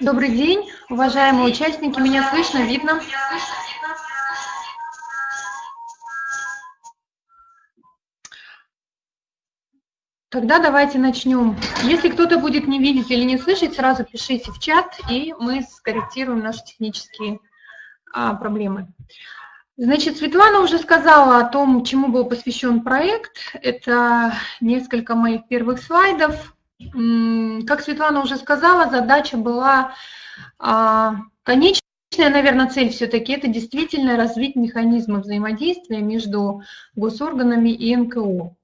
Добрый день, уважаемые участники. Меня слышно, видно? Тогда давайте начнем. Если кто-то будет не видеть или не слышать, сразу пишите в чат, и мы скорректируем наши технические а, проблемы. Значит, Светлана уже сказала о том, чему был посвящен проект. Это несколько моих первых слайдов. Как Светлана уже сказала, задача была а, конечная, наверное, цель все-таки это действительно развить механизмы взаимодействия между госорганами и НКО.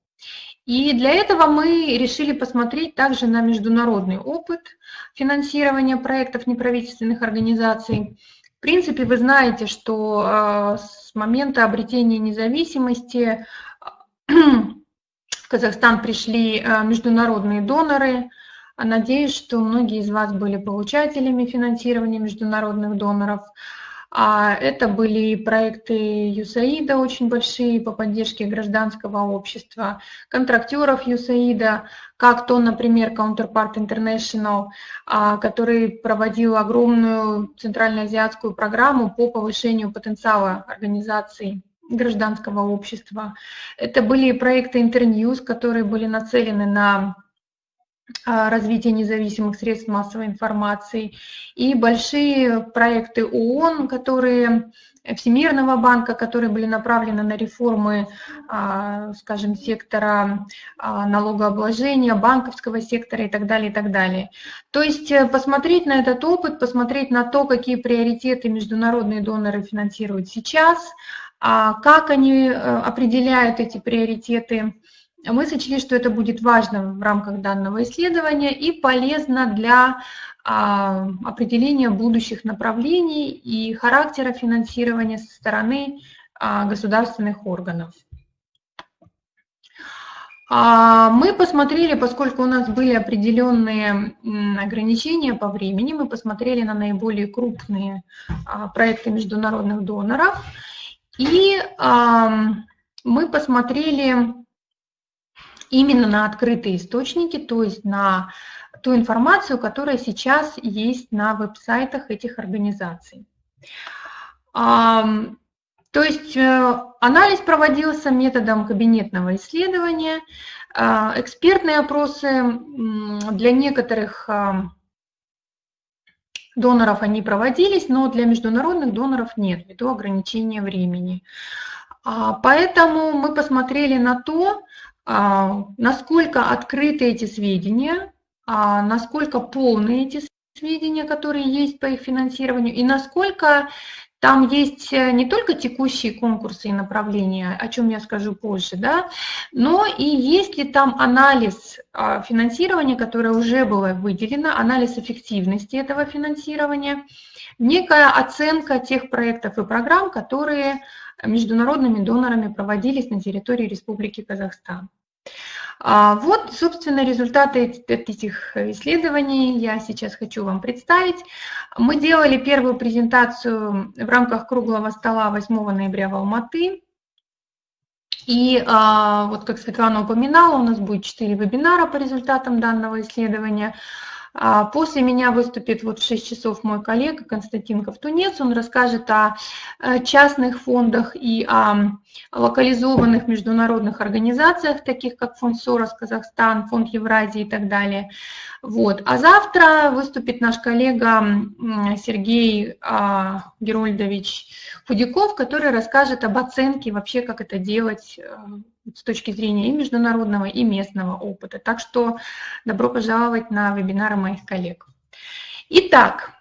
И для этого мы решили посмотреть также на международный опыт финансирования проектов неправительственных организаций. В принципе, вы знаете, что а, с момента обретения независимости Казахстан пришли а, международные доноры. Надеюсь, что многие из вас были получателями финансирования международных доноров. А это были проекты ЮСАИДа очень большие по поддержке гражданского общества, контрактеров ЮСАИДа, как то, например, Counterpart International, а, который проводил огромную центральноазиатскую программу по повышению потенциала организаций гражданского общества. Это были проекты Internews, которые были нацелены на а, развития независимых средств массовой информации, и большие проекты ООН, которые Всемирного банка, которые были направлены на реформы, а, скажем, сектора а, налогообложения, банковского сектора и так далее, и так далее. То есть э, посмотреть на этот опыт, посмотреть на то, какие приоритеты международные доноры финансируют сейчас, как они э, определяют эти приоритеты, мы сочли, что это будет важно в рамках данного исследования и полезно для а, определения будущих направлений и характера финансирования со стороны а, государственных органов. А, мы посмотрели, поскольку у нас были определенные ограничения по времени, мы посмотрели на наиболее крупные проекты международных доноров, и мы посмотрели именно на открытые источники, то есть на ту информацию, которая сейчас есть на веб-сайтах этих организаций. То есть э, анализ проводился методом кабинетного исследования, а, экспертные опросы для некоторых доноров они проводились, но для международных доноров нет, ввиду ограничения времени. А, поэтому мы посмотрели на то, а, насколько открыты эти сведения, а, насколько полны эти сведения, которые есть по их финансированию, и насколько там есть э, не только текущие конкурсы и направления, о чем я скажу позже, да, но и есть ли там анализ а, финансирования, которое уже было выделено, анализ эффективности этого финансирования, некая оценка тех проектов и программ, которые международными донорами проводились на территории Республики Казахстан. А, вот, собственно, результаты этих исследований я сейчас хочу вам представить. Мы делали первую презентацию в рамках круглого стола 8 ноября в Алматы. И а, вот как Светлана упоминала, у нас будет 4 вебинара по результатам данного исследования. А после меня выступит вот в 6 часов мой коллега Константин Ковтунец. Он расскажет о э, частных фондах и о локализованных международных организациях, таких как Фонд Сорос Казахстан, Фонд Евразии и так далее. Вот. А завтра выступит наш коллега Сергей а, Герольдович Худяков, который расскажет об оценке вообще, как это делать э, с точки зрения и международного, и местного опыта. Так что добро пожаловать на вебинары моих коллег. Итак,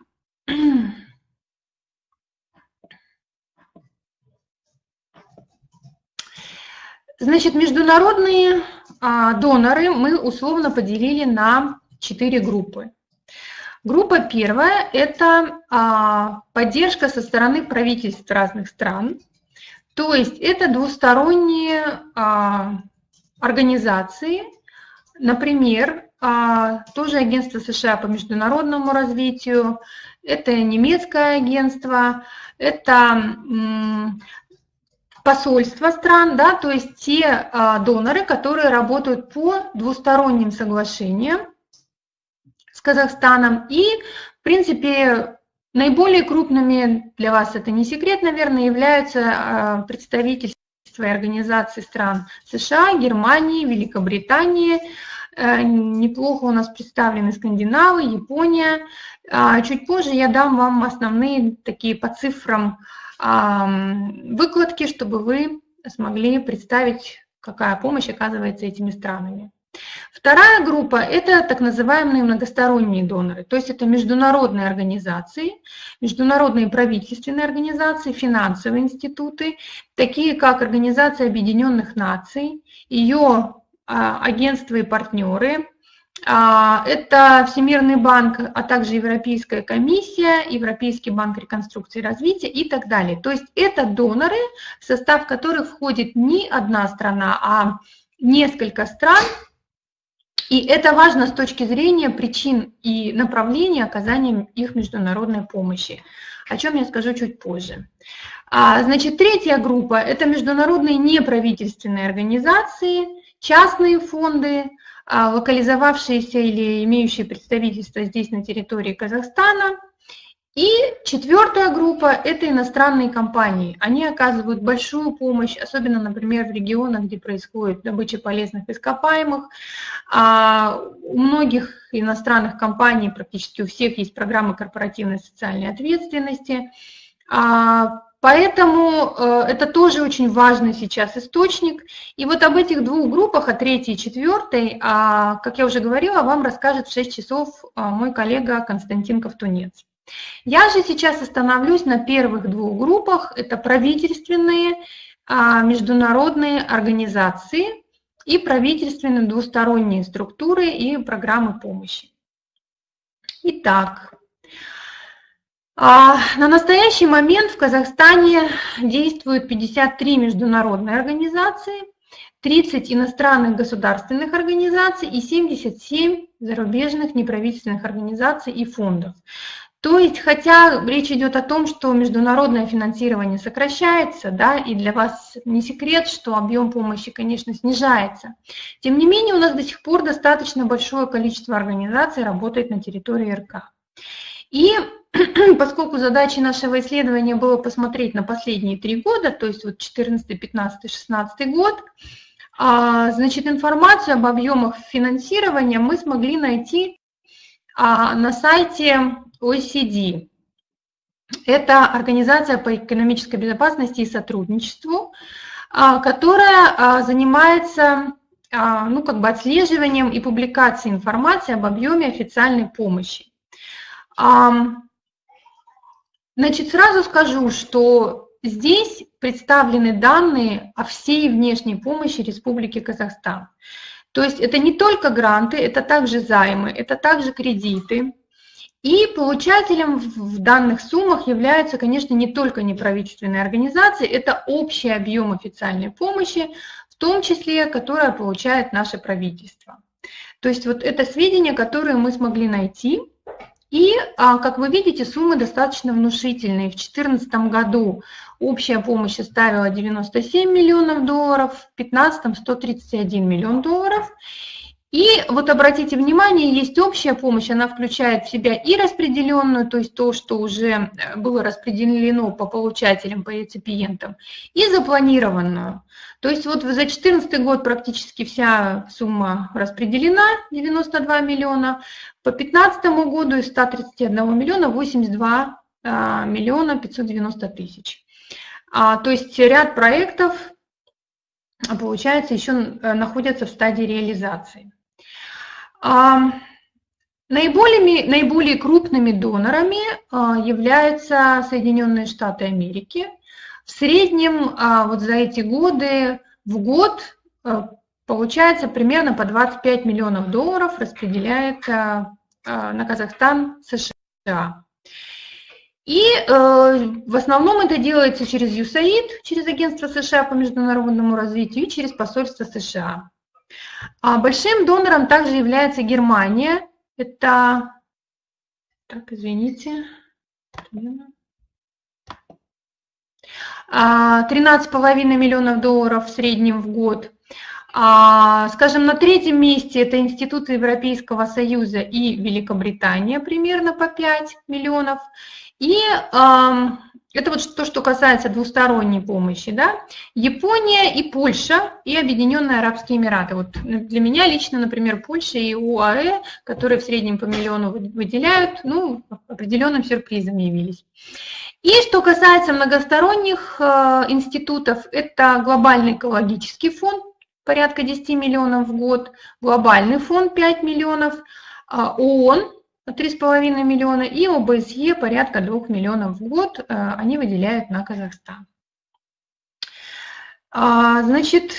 значит, международные а, доноры мы условно поделили на четыре группы. Группа первая – это а, поддержка со стороны правительств разных стран – то есть это двусторонние а, организации, например, а, тоже агентство США по международному развитию, это немецкое агентство, это посольства стран, да, то есть те а, доноры, которые работают по двусторонним соглашениям с Казахстаном. И, в принципе, наиболее крупными, для вас это не секрет, наверное, являются представительства и организации стран США, Германии, Великобритании. Неплохо у нас представлены Скандинавы, Япония. Чуть позже я дам вам основные такие по цифрам выкладки, чтобы вы смогли представить, какая помощь оказывается этими странами. Вторая группа – это так называемые многосторонние доноры, то есть это международные организации, международные правительственные организации, финансовые институты, такие как Организация Объединенных Наций, ее а, агентства и партнеры, а, это Всемирный банк, а также Европейская комиссия, Европейский банк реконструкции и развития и так далее. То есть это доноры, в состав которых входит не одна страна, а несколько стран. И это важно с точки зрения причин и направления оказания их международной помощи, о чем я скажу чуть позже. А, значит, третья группа – это международные неправительственные организации, частные фонды, а, локализовавшиеся или имеющие представительство здесь на территории Казахстана. И четвертая группа – это иностранные компании. Они оказывают большую помощь, особенно, например, в регионах, где происходит добыча полезных ископаемых. А у многих иностранных компаний, практически у всех, есть программы корпоративной социальной ответственности. А Поэтому э, это тоже очень важный сейчас источник. И вот об этих двух группах, о третьей и четвертой, а, как я уже говорила, вам расскажет в 6 часов а, мой коллега Константин Ковтунец. Я же сейчас остановлюсь на первых двух группах. Это правительственные а, международные организации и правительственные двусторонние структуры и программы помощи. Итак, а, на настоящий момент в Казахстане действуют 53 международные организации, 30 иностранных государственных организаций и 77 зарубежных неправительственных организаций и фондов. То есть, хотя речь идет о том, что международное финансирование сокращается, да, и для вас не секрет, что объем помощи, конечно, снижается, тем не менее у нас до сих пор достаточно большое количество организаций работает на территории РК. И поскольку задачей нашего исследования было посмотреть на последние три года, то есть вот 14, 15, 16 год, а, значит, информацию об объемах финансирования мы смогли найти а, на сайте OECD. Это Организация по экономической безопасности и сотрудничеству, а, которая занимается ну, как бы отслеживанием и публикацией информации об объеме официальной помощи. Значит, сразу скажу, что здесь представлены данные о всей внешней помощи Республики Казахстан. То есть это не только гранты, это также займы, это также кредиты. И получателем в данных суммах являются, конечно, не только неправительственные организации, это общий объем официальной помощи, в том числе, которое получает наше правительство. То есть вот это сведения, которые мы смогли найти – и, а, как вы видите, суммы достаточно внушительные. В 2014 году общая помощь составила 97 миллионов долларов, в 2015 – 131 миллион долларов. И вот обратите внимание, есть общая помощь, она включает в себя и распределенную, то есть то, что уже э, было распределено по получателям, по реципиентам, и запланированную. То есть вот за 2014 год практически вся сумма распределена, 92 миллиона, по 2015 году из 131 миллиона 82 а, миллиона 590 тысяч. А, то есть ряд проектов, получается, еще э, находятся в стадии реализации. Наиболее, наиболее крупными донорами а, являются Соединенные Штаты Америки. В среднем а, вот за эти годы в год а, получается примерно по 25 миллионов долларов распределяется на Казахстан США. И э, в основном это делается через USAID, через Агентство США по международному развитию и через посольство США. А большим донором также является Германия. Это, так, извините, 13,5 миллионов долларов в среднем в год. А, скажем, на третьем месте это институты Европейского Союза и Великобритания, примерно по 5 миллионов. И это вот то, что касается двусторонней помощи. Да? Япония и Польша, и Объединенные Арабские Эмираты. Вот для меня лично, например, Польша и УАЭ, которые в среднем по миллиону выделяют, ну, определенным сюрпризом явились. И что касается многосторонних э, институтов, это глобальный экологический фонд, порядка 10 миллионов в год, глобальный фонд 5 миллионов, а ООН 3,5 миллиона и ОБСЕ порядка 2 миллионов в год э, они выделяют на Казахстан. А, значит,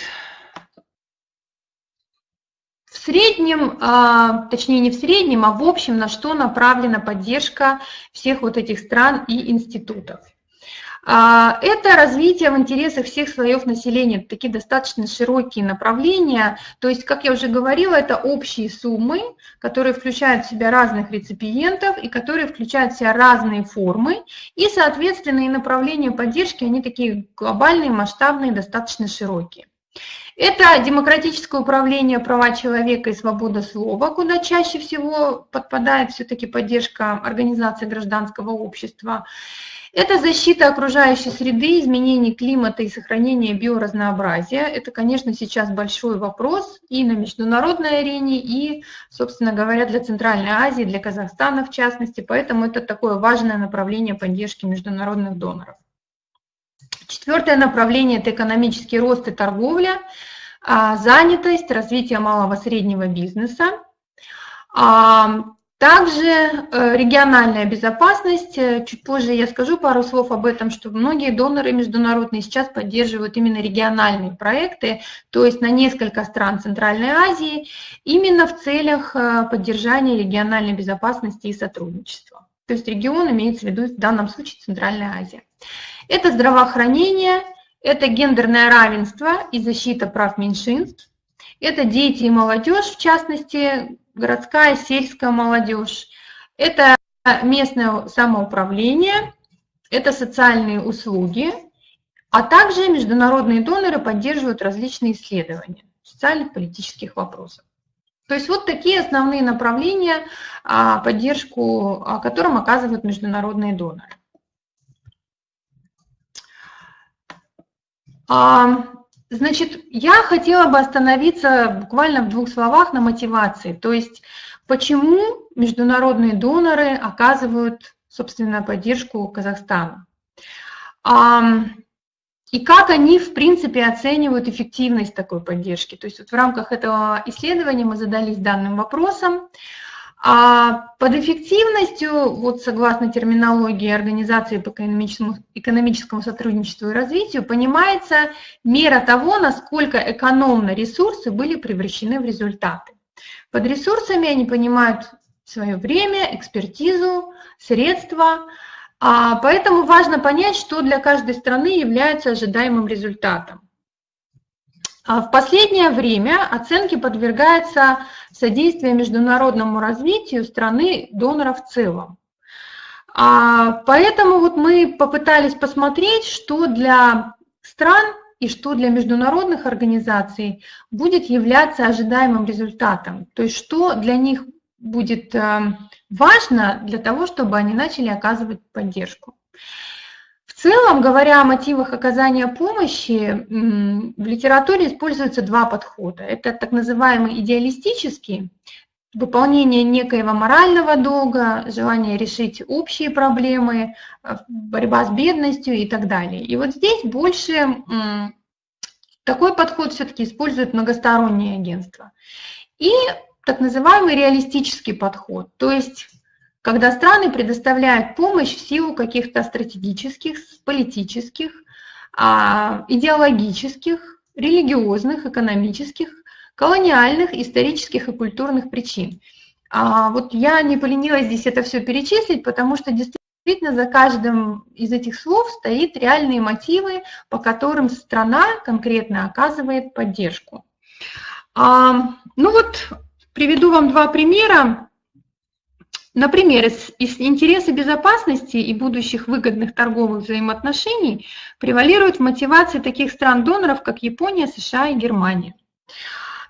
в среднем, а, точнее не в среднем, а в общем, на что направлена поддержка всех вот этих стран и институтов. А, это развитие в интересах всех слоев населения, такие достаточно широкие направления. То есть, как я уже говорила, это общие суммы, которые включают в себя разных реципиентов и которые включают в себя разные формы. И, соответственно, и направления поддержки, они такие глобальные, масштабные, достаточно широкие. Это демократическое управление права человека и свобода слова, куда чаще всего подпадает все-таки поддержка организации гражданского общества. Это защита окружающей среды, изменение климата и сохранение биоразнообразия. Это, конечно, сейчас большой вопрос и на международной арене, и, собственно говоря, для Центральной Азии, для Казахстана в частности. Поэтому это такое важное направление поддержки международных доноров. Четвертое направление – это экономический рост и торговля, а, занятость, развитие малого и среднего бизнеса. Также э, региональная безопасность, э, чуть позже я скажу пару слов об этом, что многие доноры международные сейчас поддерживают именно региональные проекты, то есть на несколько стран Центральной Азии, именно в целях э, поддержания региональной безопасности и сотрудничества. То есть регион имеется в виду в данном случае Центральная Азия. Это здравоохранение, это гендерное равенство и защита прав меньшинств, это дети и молодежь, в частности, городская, сельская молодежь. Это местное самоуправление, это социальные услуги, а также международные доноры поддерживают различные исследования социальных политических вопросов. То есть вот такие основные направления, а, поддержку которым оказывают международные доноры. Значит, я хотела бы остановиться буквально в двух словах на мотивации. То есть, почему международные доноры оказывают, собственно, поддержку Казахстану. И как они, в принципе, оценивают эффективность такой поддержки. То есть вот в рамках этого исследования мы задались данным вопросом. А под эффективностью, вот согласно терминологии Организации по экономическому, экономическому сотрудничеству и развитию, понимается мера того, насколько экономно ресурсы были превращены в результаты. Под ресурсами они понимают свое время, экспертизу, средства, а поэтому важно понять, что для каждой страны является ожидаемым результатом. А в последнее время оценке подвергается содействие международному развитию страны донора в целом. А поэтому вот мы попытались посмотреть, что для стран и что для международных организаций будет являться ожидаемым результатом. То есть что для них будет э, важно для того, чтобы они начали оказывать поддержку. Целом, говоря о мотивах оказания помощи, в литературе используются два подхода. Это так называемый идеалистический, выполнение некоего морального долга, желание решить общие проблемы, э, борьба с бедностью и так далее. И вот здесь больше такой подход все-таки использует многосторонние агентства. И так называемый реалистический подход, то есть когда страны предоставляют помощь в силу каких-то стратегических, политических, а, идеологических, религиозных, экономических, колониальных, исторических и культурных причин. А вот я не поленилась здесь это все перечислить, потому что действительно за каждым из этих слов стоит реальные мотивы, по которым страна конкретно оказывает поддержку. А, ну вот приведу вам два примера. Например, из, из интереса безопасности и будущих выгодных торговых взаимоотношений превалируют мотивации таких стран-доноров, как Япония, США и Германия.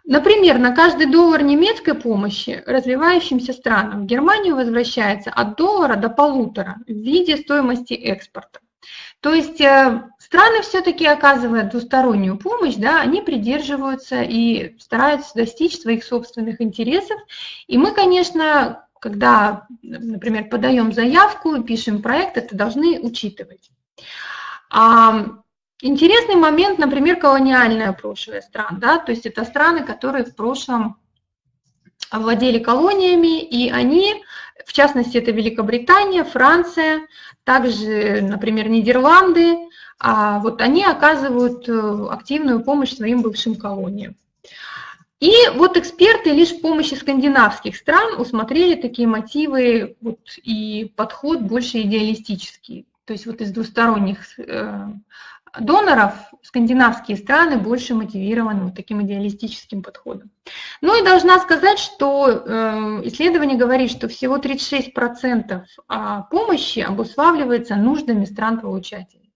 Например, на каждый доллар немецкой помощи развивающимся странам в Германию возвращается от доллара до полутора в виде стоимости экспорта. То есть э, страны все-таки оказывают двустороннюю помощь, да, они придерживаются и стараются достичь своих собственных интересов. И мы, конечно, когда, например, подаем заявку, пишем проект, это должны учитывать. Интересный момент, например, колониальное прошлое стран, да, то есть это страны, которые в прошлом владели колониями, и они, в частности, это Великобритания, Франция, также, например, Нидерланды, а вот они оказывают э, активную помощь своим бывшим колониям. И вот эксперты лишь с помощью скандинавских стран усмотрели такие мотивы вот, и подход больше идеалистический. То есть вот из двусторонних э, доноров скандинавские страны больше мотивированы вот таким идеалистическим подходом. Ну и должна сказать, что э, исследование говорит, что всего 36% а, помощи обуславливается нуждами стран-получателей.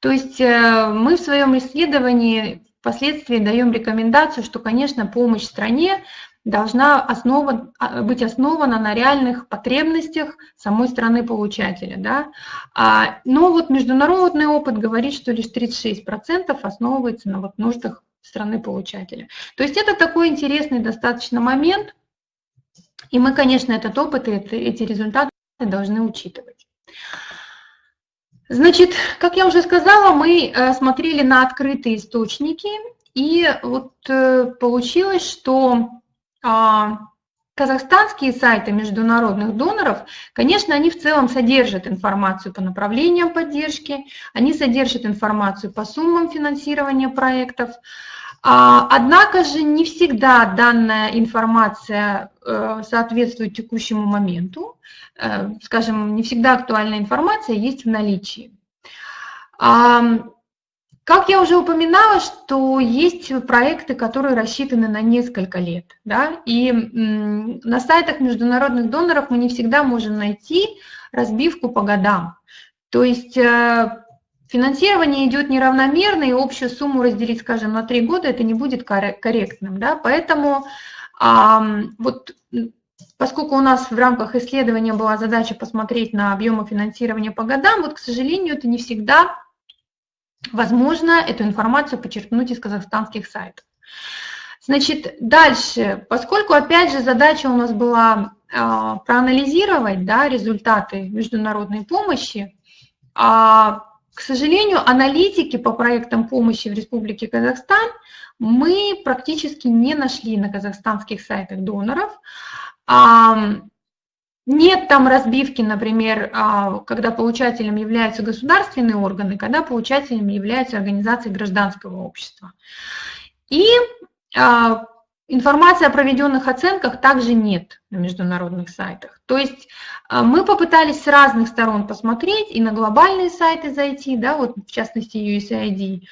То есть э, мы в своем исследовании впоследствии даем рекомендацию, что, конечно, помощь стране должна основа, а, быть основана на реальных потребностях самой страны-получателя. Да? А, но вот международный опыт говорит, что лишь 36% основывается на вот нуждах страны-получателя. То есть это такой интересный достаточно момент, и мы, конечно, этот опыт и эти результаты должны учитывать. Значит, как я уже сказала, мы э, смотрели на открытые источники, и вот э, получилось, что а, казахстанские сайты международных доноров, конечно, они в целом содержат информацию по направлениям поддержки, они содержат информацию по суммам финансирования проектов, а, Однако же не всегда данная информация э, соответствует текущему моменту. Э, скажем, не всегда актуальная информация есть в наличии. Как я уже упоминала, что есть проекты, которые рассчитаны на несколько лет, да, и на сайтах международных доноров мы не всегда можем найти разбивку по годам. То есть э, финансирование идет неравномерно, и общую сумму разделить, скажем, на три года, это не будет корректным, да, поэтому вот Поскольку у нас в рамках исследования была задача посмотреть на объемы финансирования по годам, вот, к сожалению, это не всегда Возможно, эту информацию почерпнуть из казахстанских сайтов. Значит, дальше, поскольку, опять же, задача у нас была э, проанализировать да, результаты международной помощи, а, к сожалению, аналитики по проектам помощи в Республике Казахстан мы практически не нашли на казахстанских сайтах доноров. Нет там разбивки, например, а, когда получателем являются государственные органы, когда получателем являются организации гражданского общества. И а, информации о проведенных оценках также нет на международных сайтах. То есть а, мы попытались с разных сторон посмотреть и на глобальные сайты зайти, да, вот в частности USAID.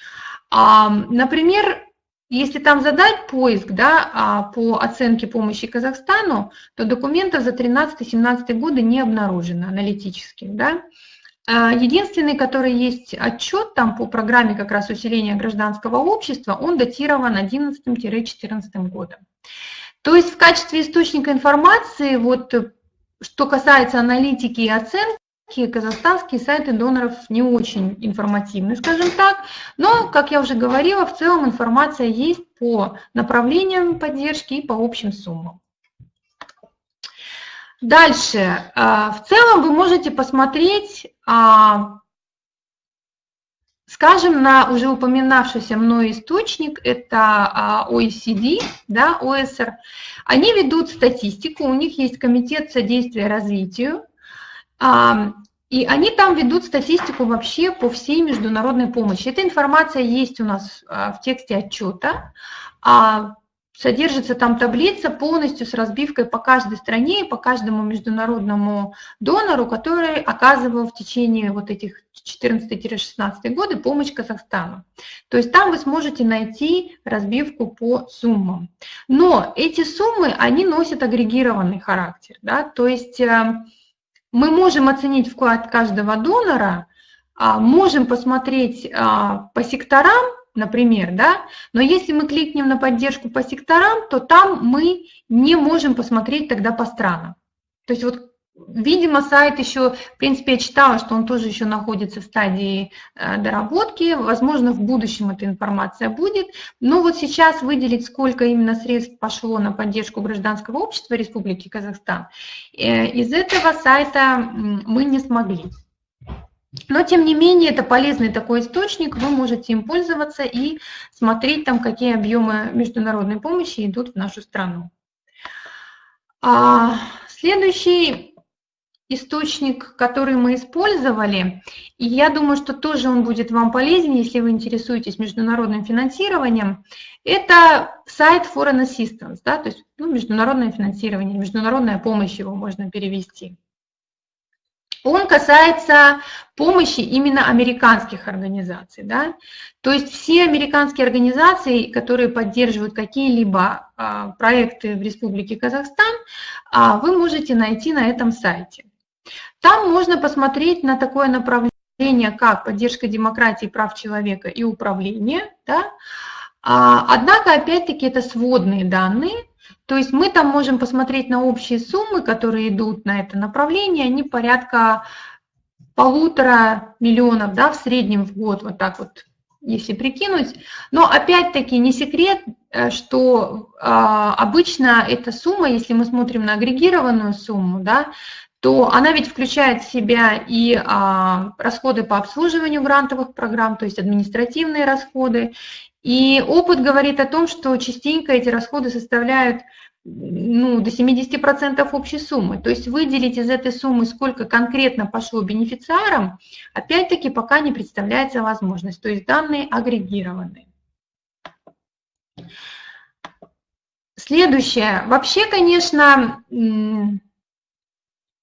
Например, если там задать поиск да, а, по оценке помощи Казахстану, то документов за 13-17 годы не обнаружено аналитических. Да. А, единственный, который есть отчет там по программе как раз усиления гражданского общества, он датирован 11-14 годом. То есть в качестве источника информации, вот, что касается аналитики и оценки, казахстанские сайты доноров не очень информативны, скажем так, но, как я уже говорила, в целом информация есть по направлениям поддержки и по общим суммам. Дальше. А, в целом вы можете посмотреть, а, скажем, на уже упоминавшийся мной источник, это а, OECD, да, ОСР. Они ведут статистику, у них есть комитет содействия развитию, и они там ведут статистику вообще по всей международной помощи. Эта информация есть у нас а, в тексте отчета. А, содержится там таблица полностью с разбивкой по каждой стране и по каждому международному донору, который оказывал в течение вот этих 14-16 годы помощь Казахстану. То есть там вы сможете найти разбивку по суммам. Но эти суммы, они носят агрегированный характер. Да? То есть э, мы можем оценить вклад каждого донора, а, можем посмотреть а, по секторам например, да, но если мы кликнем на поддержку по секторам, то там мы не можем посмотреть тогда по странам. То есть вот Видимо, сайт еще, в принципе, я читала, что он тоже еще находится в стадии э, доработки. Возможно, в будущем эта информация будет. Но вот сейчас выделить, сколько именно средств пошло на поддержку гражданского общества Республики Казахстан, э, из этого сайта мы не смогли. Но, тем не менее, это полезный такой источник, вы можете им пользоваться и смотреть там, какие объемы международной помощи идут в нашу страну. А, следующий источник, который мы использовали, и я думаю, что тоже он будет вам полезен, если вы интересуетесь международным финансированием, это сайт Foreign Assistance, да, то есть ну, международное финансирование, международная помощь его можно перевести. Он касается помощи именно американских организаций. Да? То есть все американские организации, которые поддерживают какие-либо а, проекты в Республике Казахстан, а, вы можете найти на этом сайте. Там можно посмотреть на такое направление, как поддержка демократии, прав человека и управление. Да? А, однако, опять-таки, это сводные данные, то есть мы там можем посмотреть на общие суммы, которые идут на это направление, они порядка полутора миллионов да, в среднем в год, вот так вот, если прикинуть. Но опять-таки не секрет, э, что э, обычно эта сумма, если мы смотрим на агрегированную сумму, да, то она ведь включает в себя и а, расходы по обслуживанию грантовых программ, то есть административные расходы. И опыт говорит о том, что частенько эти расходы составляют ну, до 70% общей суммы. То есть выделить из этой суммы, сколько конкретно пошло бенефициарам, опять-таки пока не представляется возможность. То есть данные агрегированы. Следующее. Вообще, конечно,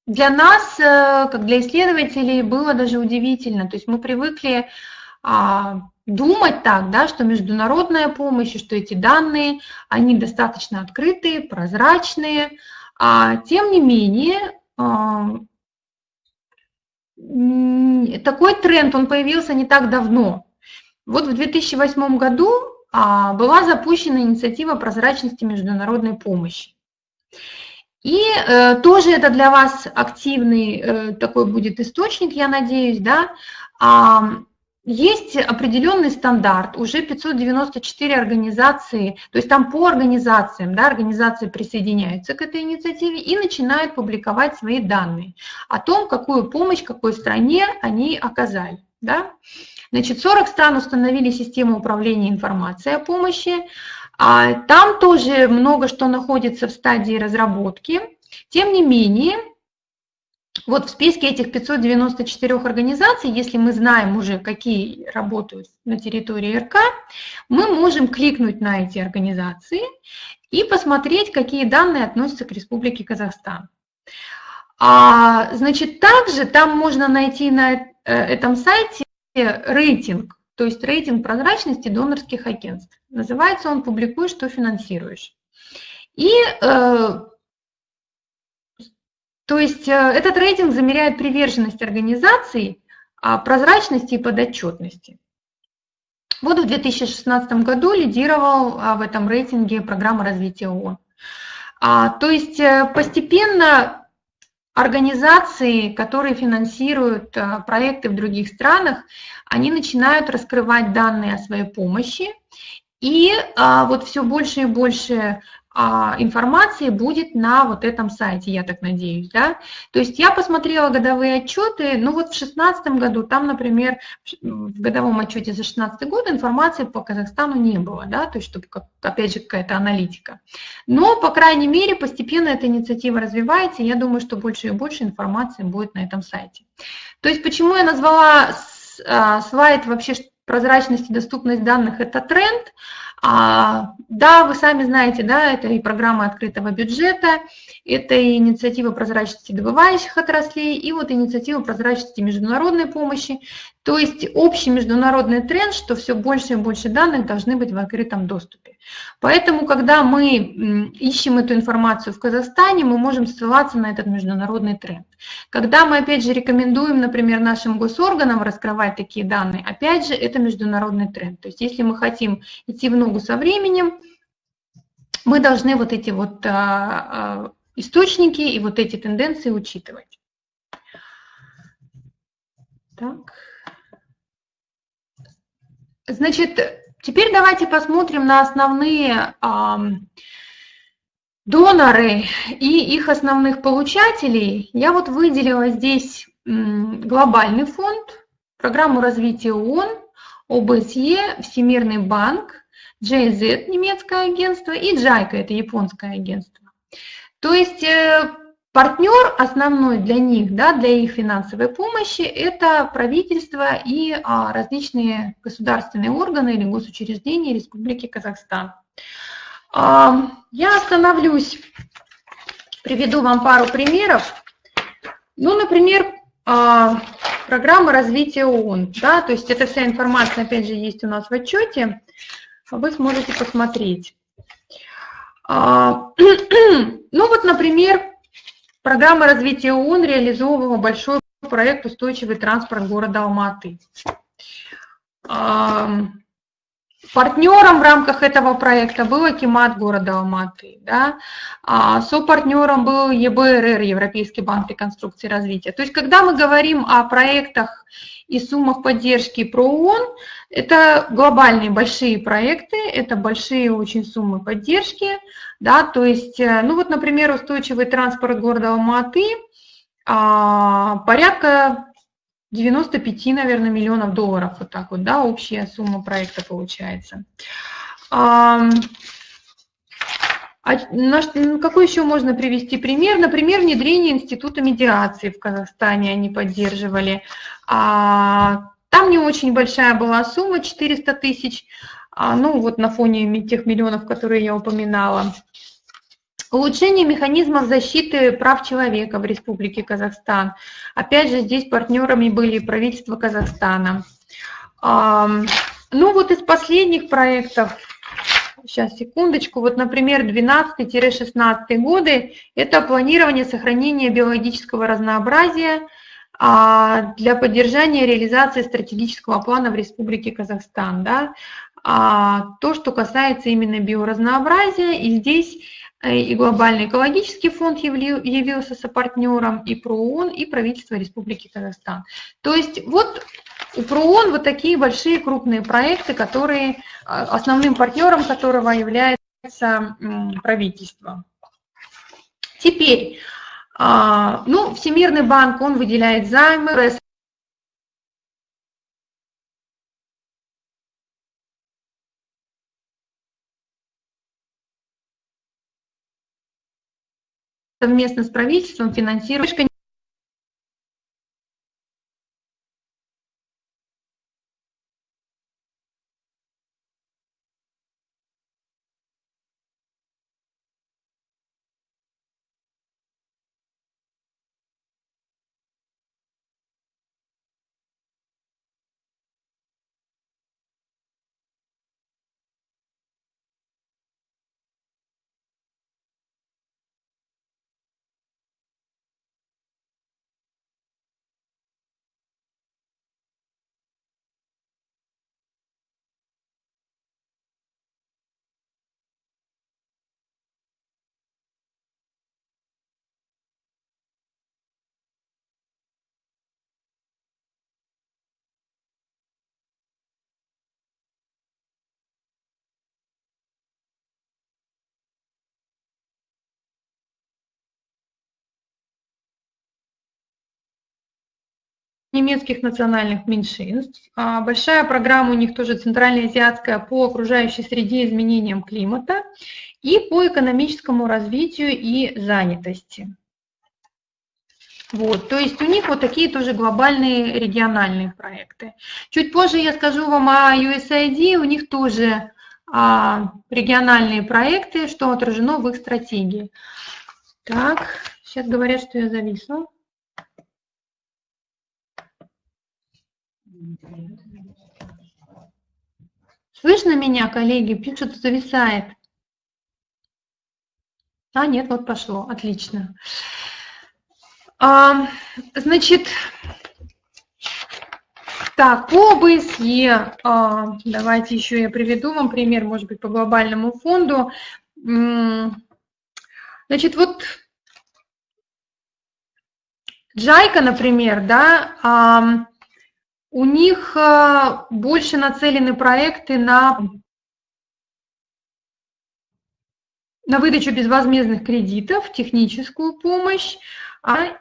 для нас, э, как для исследователей, было даже удивительно. То есть мы привыкли а, думать так, да, что международная помощь, что эти данные, они достаточно открытые, прозрачные. А, тем не менее, а, такой тренд, он появился не так давно. Вот в 2008 году а, была запущена инициатива прозрачности международной помощи. И э, тоже это для вас активный э, такой будет источник, я надеюсь, да. А, есть определенный стандарт, уже 594 организации, то есть там по организациям, да, организации присоединяются к этой инициативе и начинают публиковать свои данные о том, какую помощь какой стране они оказали. Да. Значит, 40 стран установили систему управления информацией о помощи, а там тоже много что находится в стадии разработки. Тем не менее, вот в списке этих 594 организаций, если мы знаем уже, какие работают на территории РК, мы можем кликнуть на эти организации и посмотреть, какие данные относятся к Республике Казахстан. А, значит, также там можно найти на э, этом сайте рейтинг, то есть рейтинг прозрачности донорских агентств. Называется он «Публикуй, что финансируешь». И э, то есть э, этот рейтинг замеряет приверженность организаций, а, прозрачности и подотчетности. Вот в 2016 году лидировал а, в этом рейтинге программа развития ООН. А, то есть э, постепенно организации, которые финансируют проекты в других странах, они начинают раскрывать данные о своей помощи, и вот все больше и больше а, информации будет на вот этом сайте, я так надеюсь, да. То есть я посмотрела годовые отчеты, ну вот в 2016 году, там, например, в годовом отчете за 2016 год информации по Казахстану не было, да, то есть чтобы, опять же, какая-то аналитика. Но, по крайней мере, постепенно эта инициатива развивается, и я думаю, что больше и больше информации будет на этом сайте. То есть почему я назвала а, слайд вообще прозрачность и доступность данных – это тренд, а, да, вы сами знаете, да, это и программа открытого бюджета, это и инициатива прозрачности добывающих отраслей, и вот инициатива прозрачности международной помощи. То есть общий международный тренд, что все больше и больше данных должны быть в открытом доступе. Поэтому, когда мы ищем эту информацию в Казахстане, мы можем ссылаться на этот международный тренд. Когда мы, опять же, рекомендуем, например, нашим госорганам раскрывать такие данные, опять же, это международный тренд. То есть если мы хотим идти в ногу со временем, мы должны вот эти вот а, а, источники и вот эти тенденции учитывать. Так. Значит, теперь давайте посмотрим на основные доноры и их основных получателей. Я вот выделила здесь глобальный фонд, программу развития ООН, ОБСЕ, Всемирный банк, JZ, немецкое агентство, и JICA, это японское агентство. То есть э, партнер основной для них, да, для их финансовой помощи, это правительство и а, различные государственные органы или госучреждения Республики Казахстан. А, я остановлюсь, приведу вам пару примеров. Ну, например, а, программа развития ООН, да, то есть эта вся информация, опять же, есть у нас в отчете вы сможете посмотреть. А, ну вот, например, программа развития ООН реализовывала большой проект «Устойчивый транспорт города Алматы». Партнером в рамках этого проекта был Акимат города Алматы. Да? А сопартнером был ЕБРР, Европейский банк реконструкции и развития. То есть, когда мы говорим о проектах и суммах поддержки про ООН, это глобальные большие проекты, это большие очень суммы поддержки, да, то есть, э, ну вот, например, устойчивый транспорт города Алматы, а, порядка 95, наверное, миллионов долларов, вот так вот, да, общая сумма проекта получается. А, а на, какой еще можно привести пример? Например, внедрение Института медиации в Казахстане они поддерживали. А, там не очень большая была сумма, 400 тысяч, а, ну вот на фоне тех миллионов, которые я упоминала. Улучшение механизмов защиты прав человека в Республике Казахстан. Опять же, здесь партнерами были правительство Казахстана. Ну вот из последних проектов, сейчас секундочку, вот, например, 12-16 годы, это планирование сохранения биологического разнообразия а, для поддержания реализации стратегического плана в Республике Казахстан. Да? А, то, что касается именно биоразнообразия, и здесь и Глобальный экологический фонд явился сопартнером и ПРООН, и правительство Республики Казахстан. То есть вот у ПРООН вот такие большие крупные проекты, которые, а, основным партнером которого является правительство. Теперь, а, ну, Всемирный банк, он выделяет займы, совместно с правительством финансирует немецких национальных меньшинств. А, большая программа у них тоже центральноазиатская по окружающей среде изменениям климата и по экономическому развитию и занятости. Вот, то есть у них вот такие тоже глобальные региональные проекты. Чуть позже я скажу вам о USAID, у них тоже а, региональные проекты, что отражено в их стратегии. Так, сейчас говорят, что я зависла. Слышно меня, коллеги? Пишут, зависает. А, нет, вот пошло. Отлично. А, значит, так, по ОБСЕ, а, давайте еще я приведу вам пример, может быть, по глобальному фонду. Значит, вот Джайка, например, да, у них а, больше нацелены проекты на, на выдачу безвозмездных кредитов, техническую помощь, а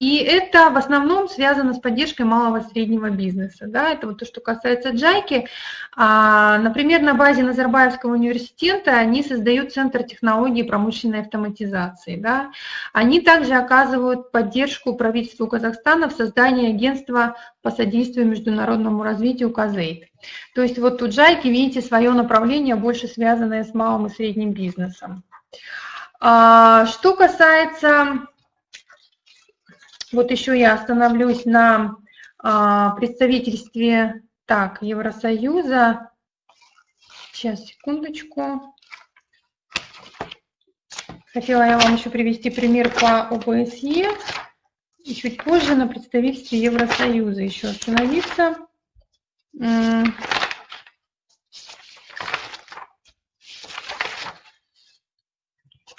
и это в основном связано с поддержкой малого и среднего бизнеса. Да? Это вот то, что касается Джайки. А, например, на базе Назарбаевского университета они создают Центр технологий промышленной автоматизации. Да? Они также оказывают поддержку правительству Казахстана в создании агентства по содействию международному развитию КАЗЕЙТ. То есть вот у Джайки, видите, свое направление больше связанное с малым и средним бизнесом. А, что касается вот еще я остановлюсь на а, представительстве так, Евросоюза. Сейчас, секундочку. Хотела я вам еще привести пример по ОБСЕ. И чуть позже на представительстве Евросоюза еще остановиться.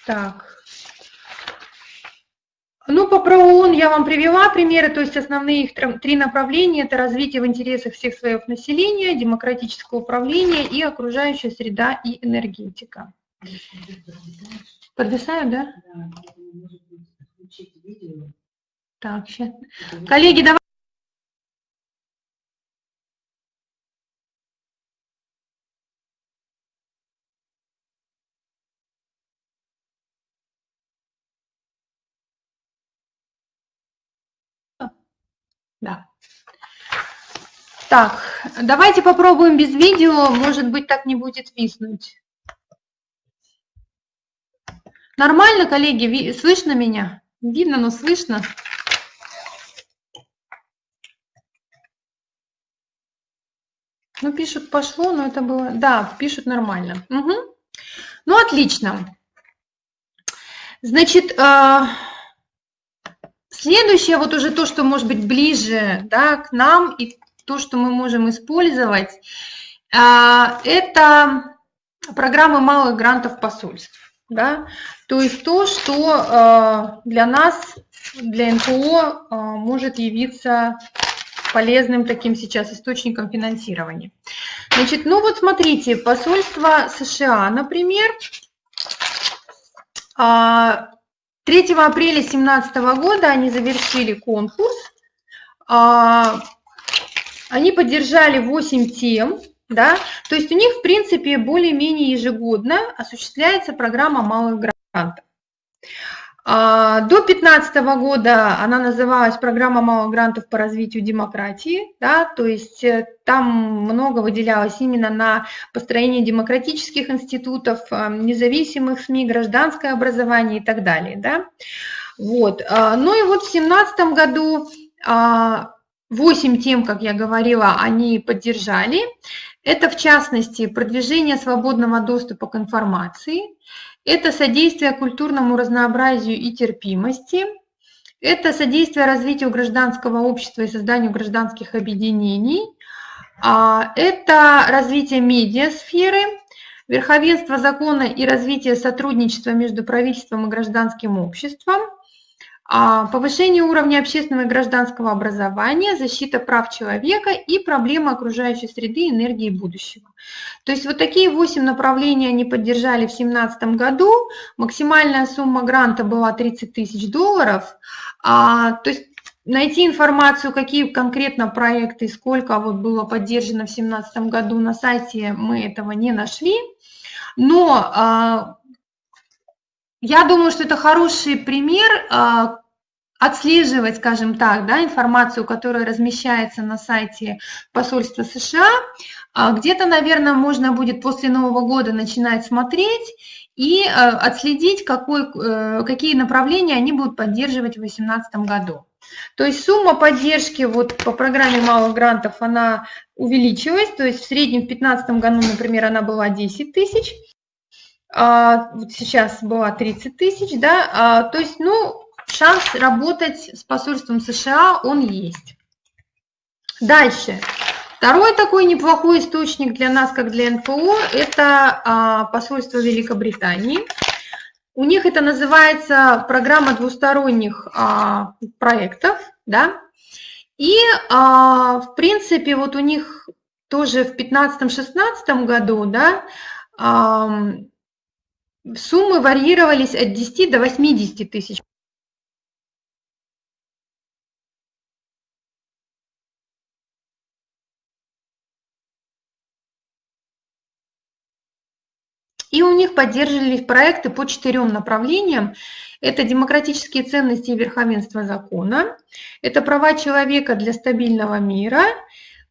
Так, ну, по ПРООН я вам привела примеры, то есть основные их три направления – это развитие в интересах всех слоев населения, демократическое управление и окружающая среда и энергетика. Подвисаю, да? Так, сейчас. Коллеги, давайте. Да. Так, давайте попробуем без видео, может быть, так не будет виснуть. Нормально, коллеги, слышно меня? Видно, но слышно. Ну, пишут, пошло, но это было... Да, пишут нормально. Угу. Ну, отлично. Значит, а, Следующее, вот уже то, что может быть ближе да, к нам и то, что мы можем использовать, а, это программы малых грантов посольств. Да? То есть то, что а, для нас, для НПО а, может явиться полезным таким сейчас источником финансирования. Значит, ну вот смотрите, посольство США, например, 3 апреля 2017 года они завершили конкурс. А, они поддержали 8 тем, да, то есть у них, в принципе, более-менее ежегодно осуществляется программа малых грантов. А, до 2015 года она называлась «Программа малых грантов по развитию демократии», да, то есть э, там много выделялось именно на построение демократических институтов, э, независимых СМИ, гражданское образование и так далее. Да. Вот. А, ну и вот в 2017 году 8 а, тем, как я говорила, они поддержали. Это, в частности, продвижение свободного доступа к информации – это содействие культурному разнообразию и терпимости, это содействие развитию гражданского общества и созданию гражданских объединений, а, это развитие медиасферы, верховенство закона и развитие сотрудничества между правительством и гражданским обществом – повышение уровня общественного и гражданского образования, защита прав человека и проблемы окружающей среды, энергии будущего. То есть вот такие восемь направлений они поддержали в 2017 году. Максимальная сумма гранта была 30 тысяч долларов. А, то есть найти информацию, какие конкретно проекты и сколько вот было поддержано в 2017 году на сайте, мы этого не нашли. Но а, я думаю, что это хороший пример, а, отслеживать, скажем так, да, информацию, которая размещается на сайте посольства США. А где-то, наверное, можно будет после Нового года начинать смотреть и э, отследить, какой, э, какие направления они будут поддерживать в 2018 году. То есть сумма поддержки вот по программе малых грантов, она увеличилась, то есть в среднем в 2015 году, например, она была 10 тысяч, а сейчас была 30 тысяч, да, а, то есть, ну, шанс работать с посольством США, он есть. Дальше. Второй такой неплохой источник для нас, как для НПО, это а, посольство Великобритании. У них это называется программа двусторонних а, проектов, да, и, а, в принципе, вот у них тоже в 2015-2016 году, да, суммы варьировались от 10 до 80 тысяч И у них поддерживались проекты по четырем направлениям. Это демократические ценности и верховенство закона, это права человека для стабильного мира,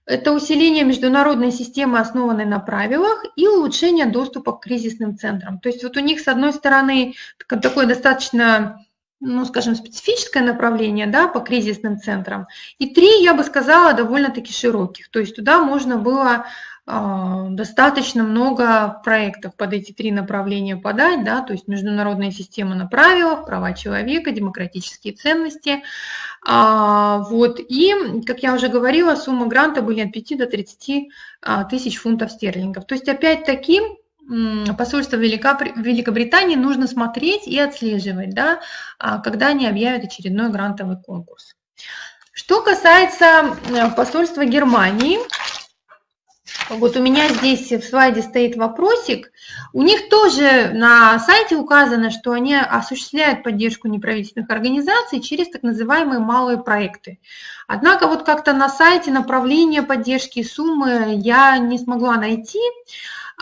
это усиление международной системы, основанной на правилах, и улучшение доступа к кризисным центрам. То есть вот у них, с одной стороны, такое достаточно ну, скажем, специфическое направление да, по кризисным центрам, и три, я бы сказала, довольно-таки широких. То есть туда можно было достаточно много проектов под эти три направления подать, да, то есть международная система на правилах, права человека, демократические ценности. А, вот, и, как я уже говорила, сумма гранта были от 5 до 30 а, тысяч фунтов стерлингов. То есть, опять-таки, посольство Великобритании нужно смотреть и отслеживать, да, когда они объявят очередной грантовый конкурс. Что касается э, посольства Германии, вот у меня здесь в слайде стоит вопросик. У них тоже на сайте указано, что они осуществляют поддержку неправительственных организаций через так называемые малые проекты. Однако вот как-то на сайте направления поддержки суммы я не смогла найти.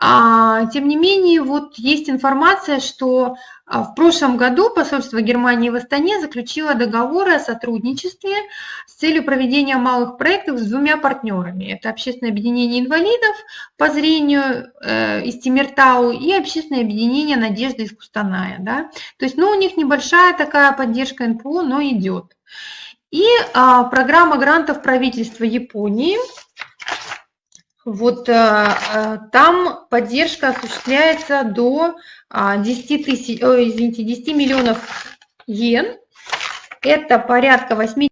А, тем не менее, вот есть информация, что в прошлом году посольство Германии в Астане заключило договоры о сотрудничестве с целью проведения малых проектов с двумя партнерами. Это Общественное объединение инвалидов по зрению э, из Тимиртау и Общественное объединение «Надежда» из Кустаная. Да? То есть ну, у них небольшая такая поддержка НПО, но идет. И а, программа грантов правительства Японии – вот э, э, там поддержка осуществляется до 10, а, тысяч, о, извините, 10 миллионов йен. Это порядка 80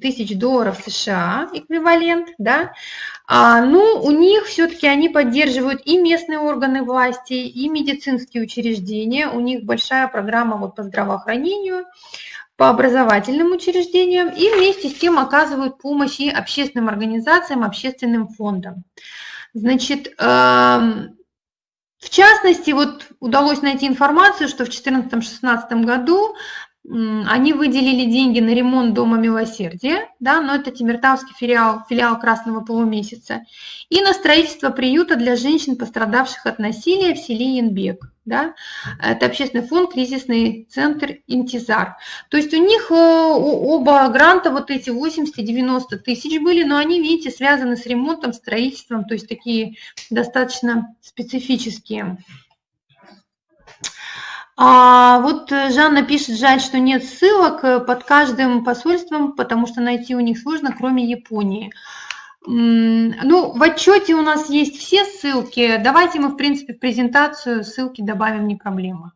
тысяч долларов США эквивалент, да, а, ну, у них все-таки они поддерживают и местные органы власти, и медицинские учреждения, у них большая программа вот по здравоохранению, по образовательным учреждениям и вместе с тем оказывают помощь и общественным организациям, общественным фондам. Значит, эм, в частности, вот удалось найти информацию, что в 2014-2016 году они выделили деньги на ремонт Дома Милосердия, да, но это Тимиртавский филиал, филиал Красного полумесяца, и на строительство приюта для женщин, пострадавших от насилия в селе Янбек. Да. Это общественный фонд, кризисный центр Интизар. То есть у них э, оба гранта, вот эти 80-90 тысяч были, но они, видите, связаны с ремонтом, строительством, то есть такие достаточно специфические. А вот э, Жанна пишет, жаль, что нет ссылок э, под каждым посольством, потому что найти у них сложно, кроме Японии. Ну, в отчете у нас есть все ссылки. Давайте мы, в принципе, в презентацию ссылки добавим, не проблема,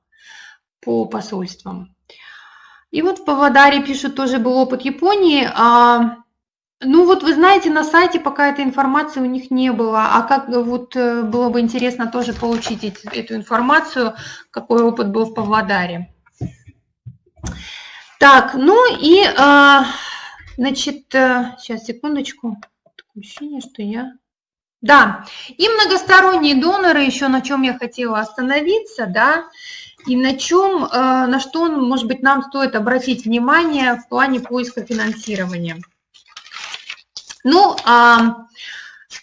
по посольствам. И вот в Павлодаре пишут, тоже был опыт Японии. А ну вот вы знаете, на сайте пока этой информации у них не было, а как вот э, было бы интересно тоже получить эту информацию, какой опыт был в Павлодаре. Так, ну и, а, значит, сейчас, э, секундочку, такое ощущение, что я... Да, и многосторонние доноры, еще на чем я хотела остановиться, да, и на чем, э, на что, может быть, нам стоит обратить внимание в плане поиска финансирования. Ну, а,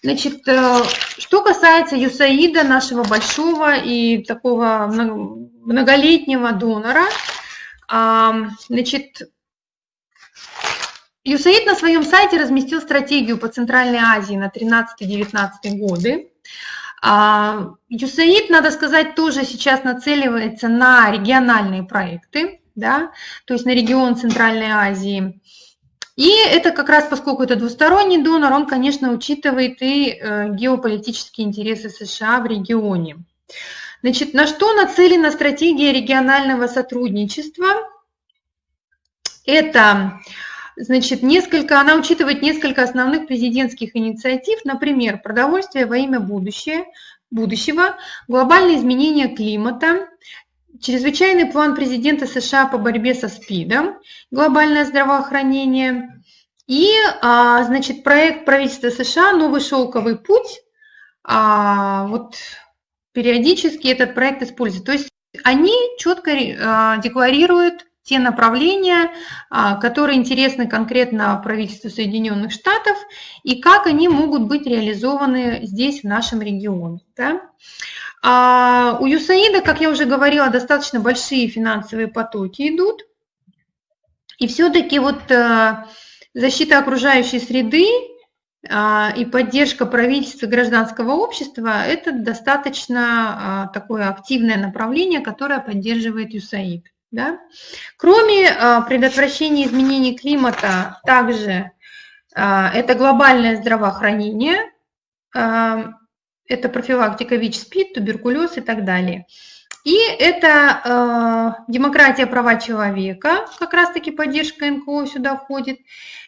значит, э, что касается ЮСАИДа, нашего большого и такого многолетнего донора, а, значит, ЮСАИД на своем сайте разместил стратегию по Центральной Азии на 13-19 годы. А, ЮСАИД, надо сказать, тоже сейчас нацеливается на региональные проекты, да, то есть на регион Центральной Азии. И это как раз, поскольку это двусторонний донор, он, конечно, учитывает и э, геополитические интересы США в регионе. Значит, на что нацелена стратегия регионального сотрудничества? Это Значит, несколько, она учитывает несколько основных президентских инициатив, например, продовольствие во имя будущее, будущего, глобальные изменения климата, чрезвычайный план президента США по борьбе со СПИДом, глобальное здравоохранение и, а, значит, проект правительства США «Новый шелковый путь». А, вот периодически этот проект используют. То есть они четко а, декларируют те направления, а, которые интересны конкретно правительству Соединенных Штатов и как они могут быть реализованы здесь, в нашем регионе. Да? А у ЮСАИДа, как я уже говорила, достаточно большие финансовые потоки идут. И все-таки вот э, защита окружающей среды а, и поддержка правительства гражданского общества – это достаточно а, такое активное направление, которое поддерживает ЮСАИД. Да? Кроме а, предотвращения изменений климата, также а, это глобальное здравоохранение, а, это профилактика ВИЧ-СПИД, туберкулез и так далее. И это э, демократия, права человека, как раз-таки поддержка НКО сюда входит.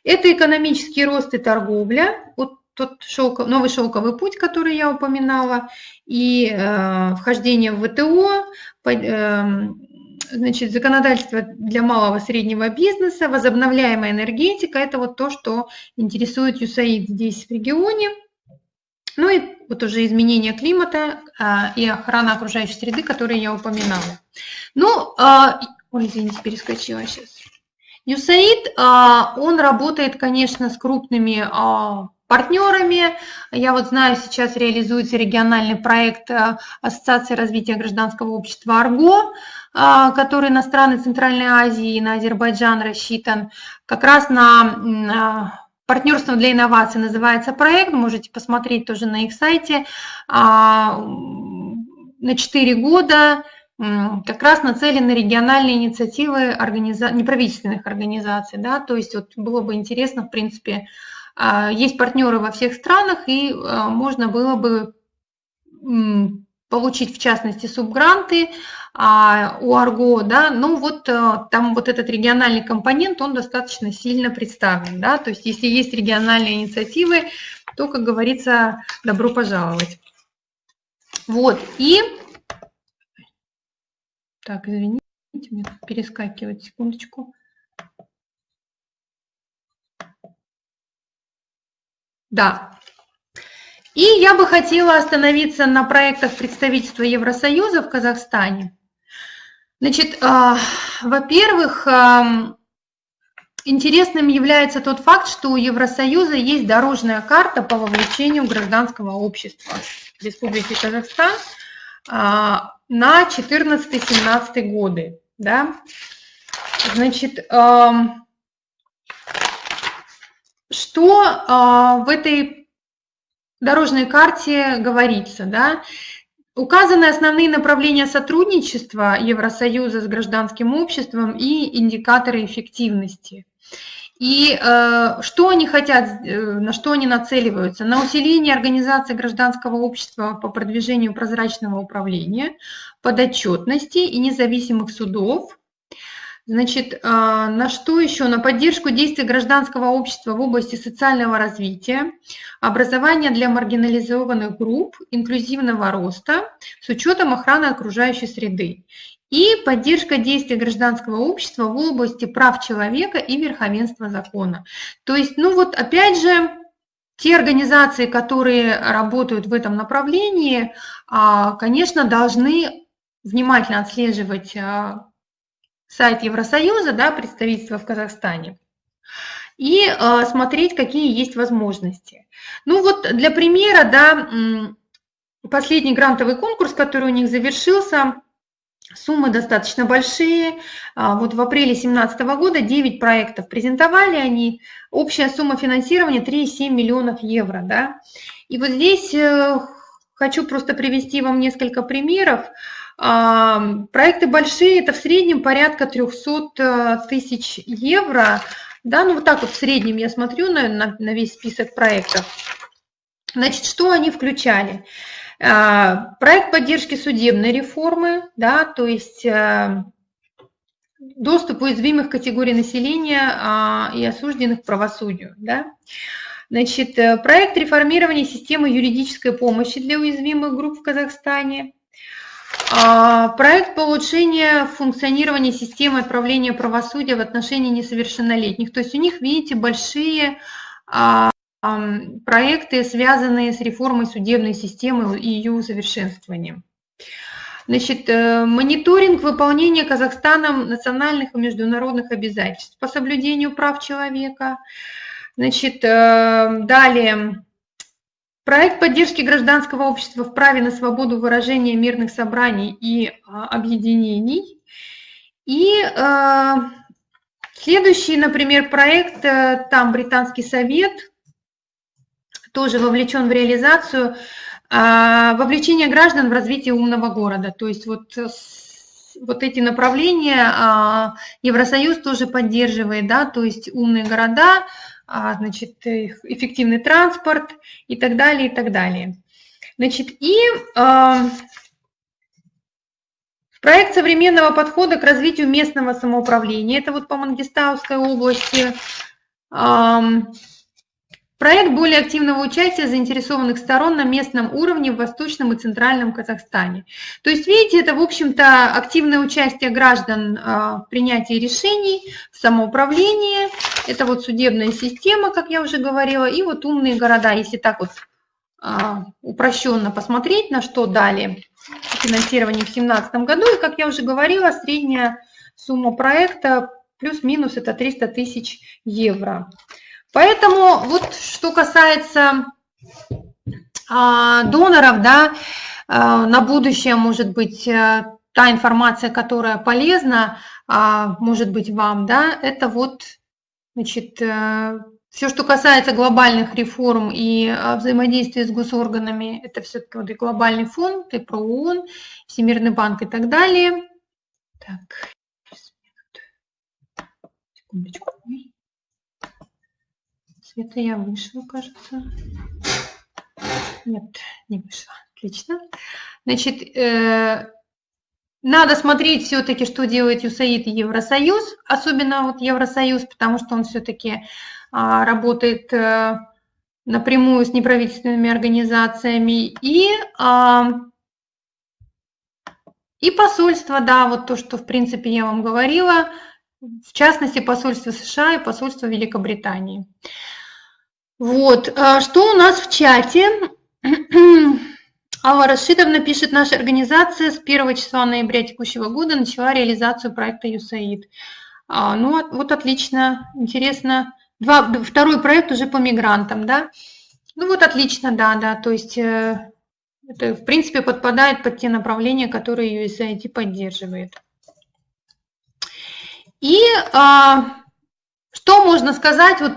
Это экономический рост и торговля, вот тот шелков, новый шелковый путь, который я упоминала, и э, вхождение в ВТО, по, э, значит, законодательство для малого и среднего бизнеса, возобновляемая энергетика – это вот то, что интересует ЮСАИД здесь в регионе. Ну и вот уже изменение климата а, и охрана окружающей среды, которые я упоминала. Ну, а, ой, извините, перескочила сейчас. ЮСАИД, а, он работает, конечно, с крупными а, партнерами. Я вот знаю, сейчас реализуется региональный проект а, Ассоциации развития гражданского общества «Арго», который на страны Центральной Азии на Азербайджан рассчитан, как раз на а, партнерство для инноваций. Называется проект, можете посмотреть тоже на их сайте, а, на 4 года как раз нацелены региональные инициативы организа... неправительственных организаций, да, то есть вот было бы интересно, в принципе, есть партнеры во всех странах, и можно было бы получить, в частности, субгранты а, у Арго, да, ну вот а, там вот этот региональный компонент, он достаточно сильно представлен, да, то есть если есть региональные инициативы, то, как говорится, добро пожаловать. Вот, и... Так, извините, мне перескакивать, секундочку. Да, и я бы хотела остановиться на проектах представительства Евросоюза в Казахстане. Значит, а, во-первых, интересным является тот факт, что у Евросоюза есть дорожная карта по вовлечению гражданского общества Республики Казахстан а, на 14-17 годы. Да? Значит, что а, в этой дорожной карте говорится, да, Указаны основные направления сотрудничества Евросоюза с гражданским обществом и индикаторы эффективности. И э, что они хотят, э, на что они нацеливаются? На усиление организации гражданского общества по продвижению прозрачного управления, подотчетности и независимых судов, Значит, а, на что еще? На поддержку действий гражданского общества в области социального развития, образования для маргинализованных групп, инклюзивного роста с учетом охраны окружающей среды и поддержка действий гражданского общества в области прав человека и верховенства закона. То есть, ну вот опять же, те организации, которые работают в этом направлении, а, конечно, должны внимательно отслеживать а, сайт Евросоюза, да, представительство в Казахстане, и э, смотреть, какие есть возможности. Ну вот для примера, да, последний грантовый конкурс, который у них завершился, Суммы достаточно большие. А, вот в апреле 2017 года 9 проектов презентовали они. Общая сумма финансирования 3,7 миллионов евро. Да? И вот здесь э, хочу просто привести вам несколько примеров. Проекты большие, это в среднем порядка 300 э, тысяч евро. Да, ну вот так вот в среднем я смотрю на, на, на весь список проектов. Значит, что они включали? А, проект поддержки судебной реформы, да, то есть э, доступ уязвимых категорий населения а, и осужденных к правосудию. Да? Значит, э, проект реформирования системы юридической помощи для уязвимых групп в Казахстане. А, проект по улучшению функционирования системы отправления правосудия в отношении несовершеннолетних. То есть у них, видите, большие а, проекты, связанные с реформой судебной системы и ее усовершенствованием. Значит, э, мониторинг выполнения Казахстаном национальных и международных обязательств по соблюдению прав человека. Значит, э, далее, проект поддержки гражданского общества в праве на свободу выражения мирных собраний и а, объединений. И э, следующий, например, проект, там Британский совет тоже вовлечен в реализацию а, вовлечение граждан в развитие умного города. То есть вот, э, вот эти направления а, Евросоюз тоже поддерживает, да, то есть умные города, значит, эффективный транспорт и так далее, и так далее. Значит, и проект современного подхода к развитию местного самоуправления, это вот по Мангистауской области, Проект более активного участия заинтересованных сторон на местном уровне в Восточном и Центральном Казахстане. То есть, видите, это, в общем-то, активное участие граждан а, в принятии решений, в самоуправлении. Это вот судебная система, как я уже говорила, и вот умные города, если так вот а, упрощенно посмотреть, на что дали финансирование в 2017 году. И, как я уже говорила, средняя сумма проекта плюс-минус это 300 тысяч евро. Поэтому вот что касается а, доноров, да, а, на будущее, может быть, а, та информация, которая полезна, а, может быть, вам, да, это вот, значит, а, э, все, что касается глобальных реформ и а, взаимодействия с госорганами, это все-таки вот и глобальный фонд, и про ООН, Всемирный банк и так далее. Так, секундочку. Света я вышла, кажется. Нет, не вышла. Отлично. Значит, э, надо смотреть все-таки, что делает ЮСАИД и Евросоюз, особенно вот Евросоюз, потому что он все-таки а, работает а, напрямую с неправительственными организациями. И, а, и посольство, да, вот то, что, в принципе, я вам говорила, в частности, посольство США и посольство Великобритании. Вот, а что у нас в чате? Алла Рашидовна пишет, наша организация с 1 числа ноября текущего года начала реализацию проекта USAID. А, ну, вот отлично, интересно. Два, второй проект уже по мигрантам, да? Ну вот отлично, да, да, то есть э, это, в принципе, подпадает под те направления, которые USAID поддерживает. И а, что можно сказать, вот,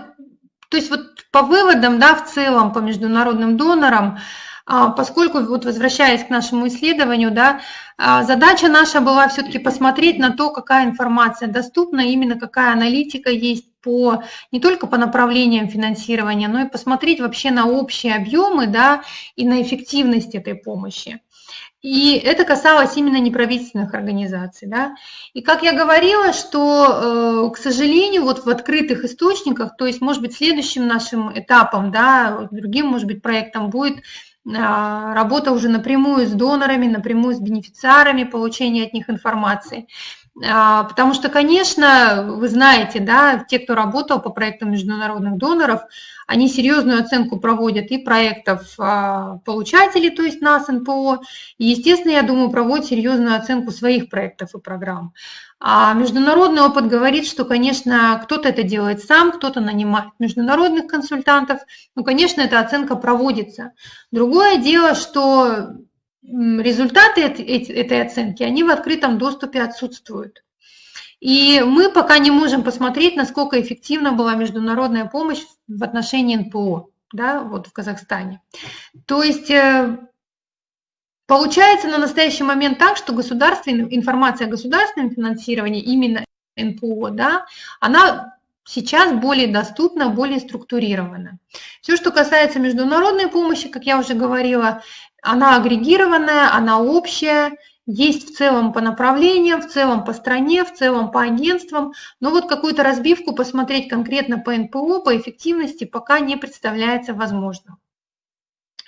то есть вот по выводам, да, в целом, по международным донорам, а, поскольку, вот возвращаясь к нашему исследованию, да, а, задача наша была все-таки посмотреть на то, какая информация доступна, именно какая аналитика есть по, не только по направлениям финансирования, но и посмотреть вообще на общие объемы да, и на эффективность этой помощи. И это касалось именно неправительственных организаций. Да? И как я говорила, что, э, к сожалению, вот в открытых источниках, то есть, может быть, следующим нашим этапом, да, другим, может быть, проектом будет а, работа уже напрямую с донорами, напрямую с бенефициарами, получение от них информации. А, потому что, конечно, вы знаете, да, те, кто работал по проектам международных доноров, они серьезную оценку проводят и проектов а, получателей, то есть нас, НПО, и, естественно, я думаю, проводят серьезную оценку своих проектов и программ. А международный опыт говорит, что, конечно, кто-то это делает сам, кто-то нанимает международных консультантов. Ну, конечно, эта оценка проводится. Другое дело, что результаты этой оценки, они в открытом доступе отсутствуют. И мы пока не можем посмотреть, насколько эффективна была международная помощь в отношении НПО да, вот в Казахстане. То есть э, получается на настоящий момент так, что государственная, информация о государственном финансировании, именно НПО, да, она сейчас более доступна, более структурирована. Все, что касается международной помощи, как я уже говорила, она агрегированная, она общая, есть в целом по направлениям, в целом по стране, в целом по агентствам, но вот какую-то разбивку посмотреть конкретно по НПО, по эффективности пока не представляется возможным.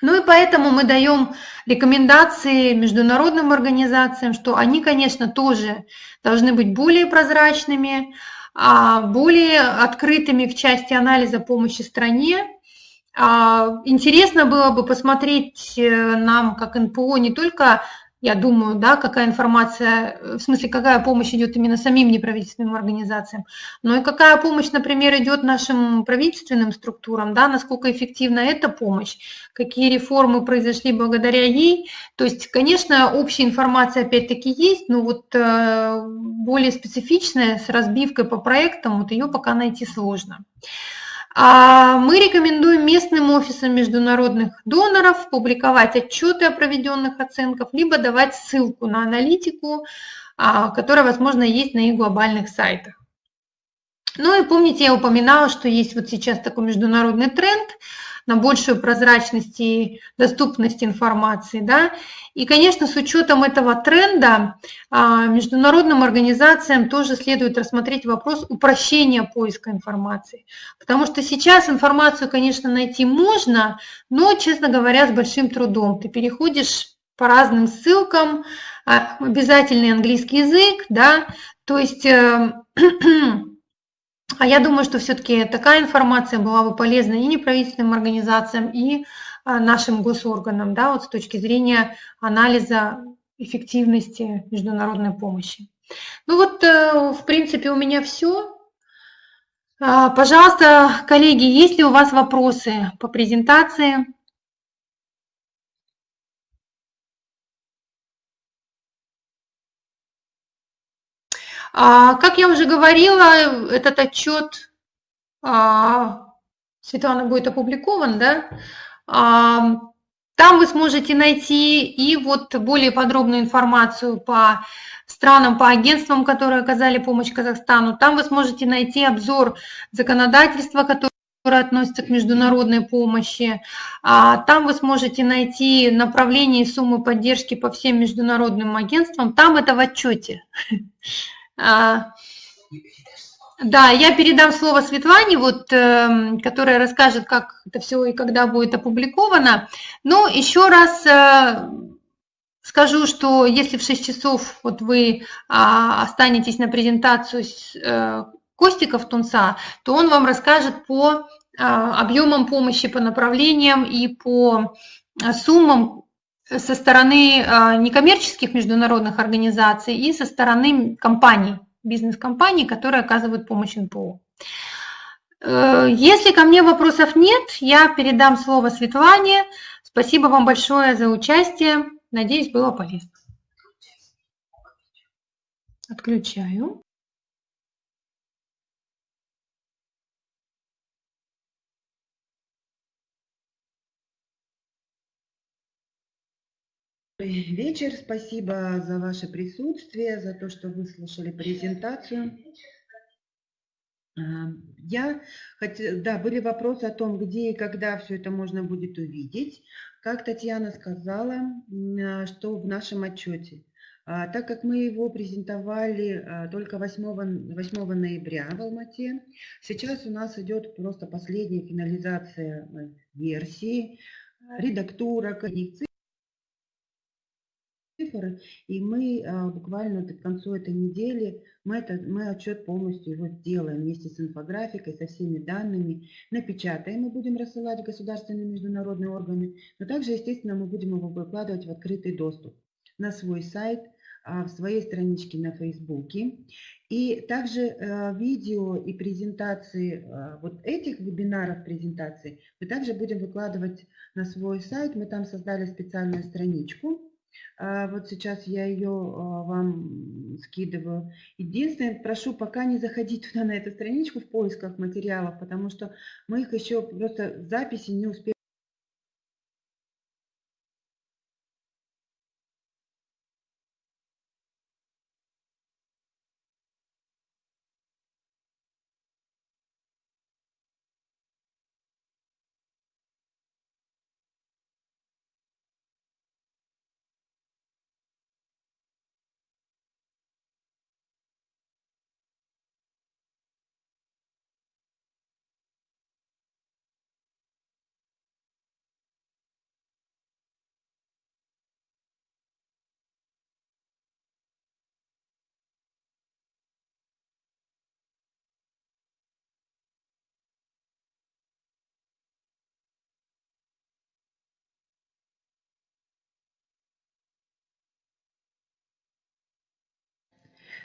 Ну и поэтому мы даем рекомендации международным организациям, что они, конечно, тоже должны быть более прозрачными, а, более открытыми в части анализа помощи стране. А, интересно было бы посмотреть э, нам, как НПО, не только я думаю, да, какая информация, в смысле, какая помощь идет именно самим неправительственным организациям, но и какая помощь, например, идет нашим правительственным структурам, да, насколько эффективна эта помощь, какие реформы произошли благодаря ей. То есть, конечно, общая информация опять-таки есть, но вот э, более специфичная, с разбивкой по проектам, вот ее пока найти сложно. А мы рекомендуем местным офисам международных доноров публиковать отчеты о проведенных оценках, либо давать ссылку на аналитику, а, которая, возможно, есть на их глобальных сайтах. Ну и помните, я упоминала, что есть вот сейчас такой международный тренд – на большую прозрачность и доступность информации. Да? И, конечно, с учетом этого тренда а, международным организациям тоже следует рассмотреть вопрос упрощения поиска информации. Потому что сейчас информацию, конечно, найти можно, но, честно говоря, с большим трудом. Ты переходишь по разным ссылкам, а, обязательный английский язык, да, то есть э, А я думаю, что все-таки такая информация была бы полезна и неправительственным организациям, и а, нашим госорганам, да, вот с точки зрения анализа эффективности международной помощи. Ну вот, э, в принципе, у меня все. А, пожалуйста, коллеги, есть ли у вас вопросы по презентации? А, как я уже говорила, этот отчет а, Светлана будет опубликован, да? А, там вы сможете найти и вот более подробную информацию по странам, по агентствам, которые оказали помощь Казахстану. Там вы сможете найти обзор законодательства, которое относится к международной помощи. Там вы сможете найти направление и суммы поддержки по всем международным агентствам. Там это в отчете. А, да, я передам слово Светлане, вот, эм, которая расскажет, как это все и когда будет опубликовано. Но еще раз э, скажу, что если в 6 часов вот вы а, останетесь на презентацию с э, Костиков Тунца, то он вам расскажет по а, объемам помощи, по направлениям и по суммам, со стороны а, некоммерческих международных организаций и со стороны компаний, бизнес-компаний, которые оказывают помощь НПО. Э, если ко мне вопросов нет, я передам слово Светлане. Спасибо вам большое за участие. Надеюсь, было полезно. Отключаю. Вечер. Спасибо за ваше присутствие, за то, что выслушали презентацию. А, я хотела, да, были вопросы о том, где и когда все это можно будет увидеть. Как Татьяна сказала, а, что в нашем отчете. А, так как мы его презентовали только 8, 8 ноября в Алмате, сейчас у нас идет просто последняя финализация э, версии, редактура, коррекции цифры, и мы а, буквально к концу этой недели мы, это, мы отчет полностью его сделаем вместе с инфографикой, со всеми данными, напечатаем и будем рассылать в государственные международные органы, но также, естественно, мы будем его выкладывать в открытый доступ на свой сайт, а, в своей страничке на Фейсбуке. И также э, видео и презентации э, вот этих вебинаров презентаций мы также будем выкладывать на свой сайт. Мы там создали специальную страничку, вот сейчас я ее а, вам скидываю. Единственное, прошу пока не заходить туда на эту страничку в поисках материалов, потому что мы их еще просто записи не успели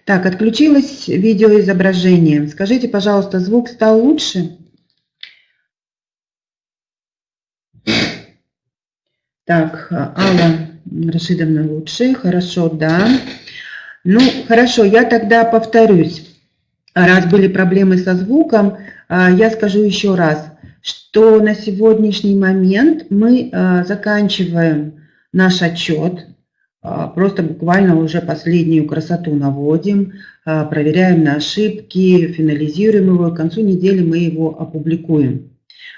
Так, отключилось видеоизображение. Скажите, пожалуйста, звук стал лучше? Так, Алла Рашидовна лучше. Хорошо, да. Ну, хорошо, я тогда повторюсь. Раз были проблемы со звуком, а, я скажу еще раз, что на сегодняшний момент мы а, заканчиваем наш отчет, просто буквально уже последнюю красоту наводим, проверяем на ошибки, финализируем его, к концу недели мы его опубликуем.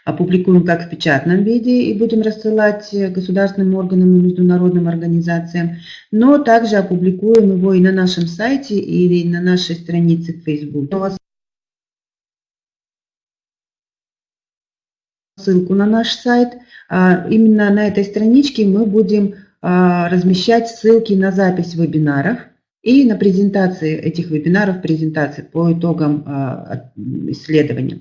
Опубликуем как в печатном виде и будем рассылать государственным органам и международным организациям, но также опубликуем его и на нашем сайте или на нашей странице в Facebook. Ссылку на наш сайт. А, именно на этой страничке мы будем а, размещать ссылки на запись вебинаров – и на презентации этих вебинаров, презентации по итогам а, исследования.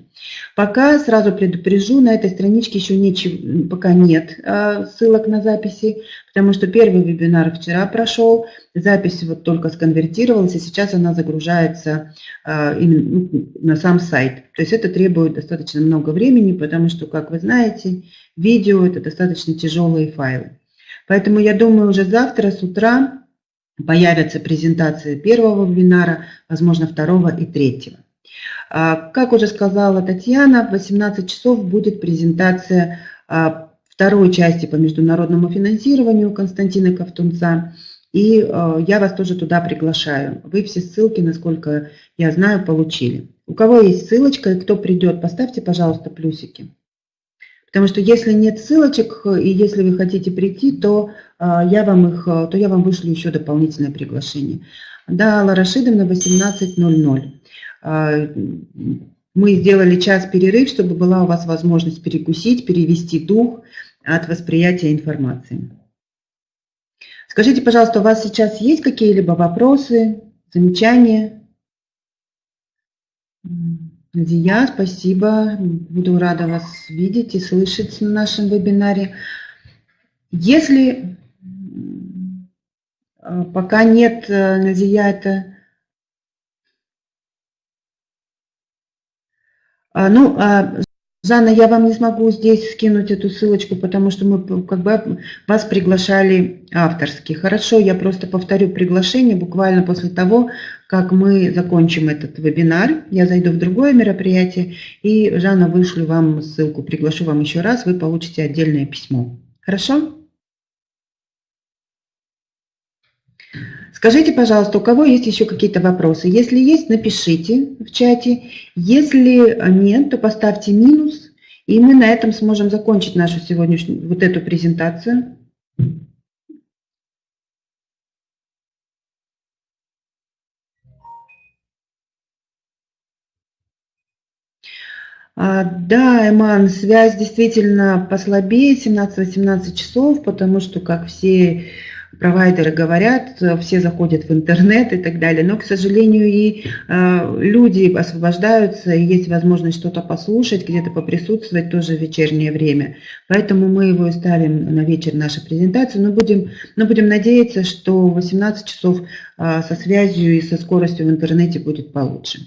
Пока сразу предупрежу, на этой страничке еще ничего, пока нет а, ссылок на записи, потому что первый вебинар вчера прошел, запись вот только сконвертировалась, и сейчас она загружается ну, на сам сайт. То есть это требует достаточно много времени, потому что, как вы знаете, видео – это достаточно тяжелые файлы. Поэтому я думаю, уже завтра с утра появятся презентации первого вебинара, возможно, второго и третьего. А, как уже сказала Татьяна, в 18 часов будет презентация а, второй части по международному финансированию Константина Ковтунца. И а, я вас тоже туда приглашаю. Вы все ссылки, насколько я знаю, получили. У кого есть ссылочка и кто придет, поставьте, пожалуйста, плюсики. Потому что если нет ссылочек и если вы хотите прийти, то а, я вам их, то я вам вышлю еще дополнительное приглашение. Да, Алла Рашидовна, 18.00. А, мы сделали час перерыв, чтобы была у вас возможность перекусить, перевести дух от восприятия информации. Скажите, пожалуйста, у вас сейчас есть какие-либо вопросы, замечания? Надия, спасибо. Буду рада вас видеть и слышать на нашем вебинаре. Если э, пока нет, э, Надия, это... А, ну, а, Жанна, я вам не смогу здесь скинуть эту ссылочку, потому что мы как бы вас приглашали авторски. Хорошо, я просто повторю приглашение буквально после того, как мы закончим этот вебинар. Я зайду в другое мероприятие и, Жанна, вышлю вам ссылку, приглашу вам еще раз, вы получите отдельное письмо. Хорошо? Скажите, пожалуйста, у кого есть еще какие-то вопросы? Если есть, напишите в чате. Если нет, то поставьте минус, и мы на этом сможем закончить нашу сегодняшнюю, вот эту презентацию. Да, Эман, связь действительно послабее, 17-18 часов, потому что, как все провайдеры говорят, все заходят в интернет и так далее, но, к сожалению, и э, люди освобождаются, и есть возможность что-то послушать, где-то поприсутствовать тоже в вечернее время. Поэтому мы его ставим на вечер нашу презентацию, но будем, но будем надеяться, что 18 часов э, со связью и со скоростью в интернете будет получше.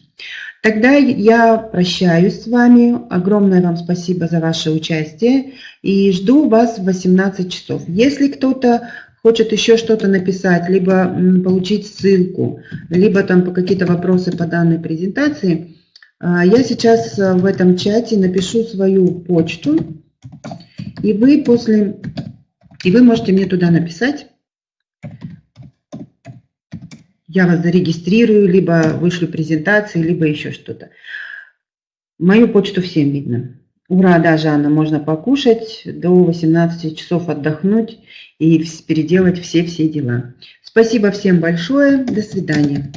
Тогда я прощаюсь с вами. Огромное вам спасибо за ваше участие и жду вас в 18 часов. Если кто-то хочет еще что-то написать, либо получить ссылку, либо там по какие-то вопросы по данной презентации, а, я сейчас в этом чате напишу свою почту, и вы после, и вы можете мне туда написать. Я вас зарегистрирую, либо вышлю презентации, либо еще что-то. Мою почту всем видно. Ура, да, Жанна, можно покушать, до 18 часов отдохнуть и переделать все-все дела. Спасибо всем большое, до свидания.